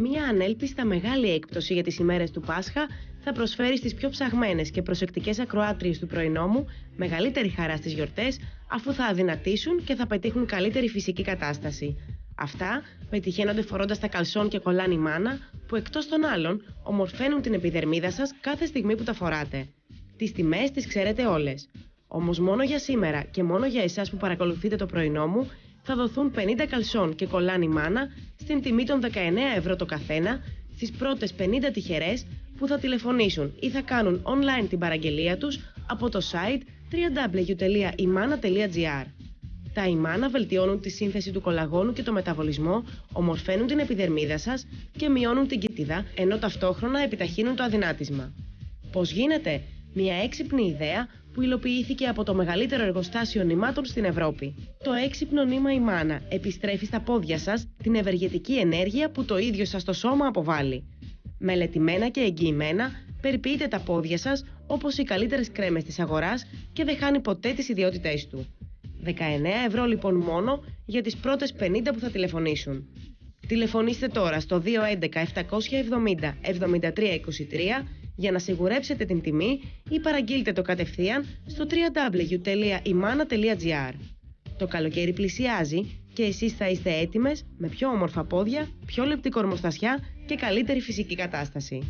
Μία ανέλπιστα μεγάλη έκπτωση για τις ημέρες του Πάσχα θα προσφέρει στις πιο ψαγμένες και προσεκτικές ακροάτριες του πρωινόμου μεγαλύτερη χαρά στις γιορτές αφού θα αδυνατήσουν και θα πετύχουν καλύτερη φυσική κατάσταση. Αυτά πετυχαίνονται φορώντας τα καλσόν και κολλάνι μάνα που εκτός των άλλων ομορφαίνουν την επιδερμίδα σας κάθε στιγμή που τα φοράτε. Τις τιμές τις ξέρετε όλες. Όμως μόνο για σήμερα και μόνο για εσάς που παρακολουθείτε το πρωινό μου θα δοθούν 50 καλσόν και κολλάνι μάνα στην τιμή των 19 ευρώ το καθένα στις πρώτες 50 τυχερές που θα τηλεφωνήσουν ή θα κάνουν online την παραγγελία τους από το site www.imana.gr. Τα ημάνα βελτιώνουν τη σύνθεση του κολαγόνου και το μεταβολισμό, ομορφαίνουν την επιδερμίδα σας και μειώνουν την κοιτίδα, ενώ ταυτόχρονα επιταχύνουν το αδυνάτισμα. Πώς γίνεται; Μια έξυπνη ιδέα που υλοποιήθηκε από το μεγαλύτερο εργοστάσιο νημάτων στην Ευρώπη. Το έξυπνο νήμα ημάνα επιστρέφει στα πόδια σας την ευεργετική ενέργεια που το ίδιο σας το σώμα αποβάλλει. Μελετημένα και εγγυημένα, περιποιείτε τα πόδια σας όπως οι καλύτερες κρέμες της αγοράς και δεν χάνει ποτέ τις ιδιότητές του. 19 ευρώ λοιπόν μόνο για τις πρώτες 50 που θα τηλεφωνήσουν. Τηλεφωνήστε τώρα στο 211 770 7323 για να σιγουρέψετε την τιμή ή παραγγείλτε το κατευθείαν στο www.imana.gr. Το καλοκαίρι πλησιάζει και εσείς θα είστε έτοιμες με πιο όμορφα πόδια, πιο λεπτή κορμοστασιά και καλύτερη φυσική κατάσταση.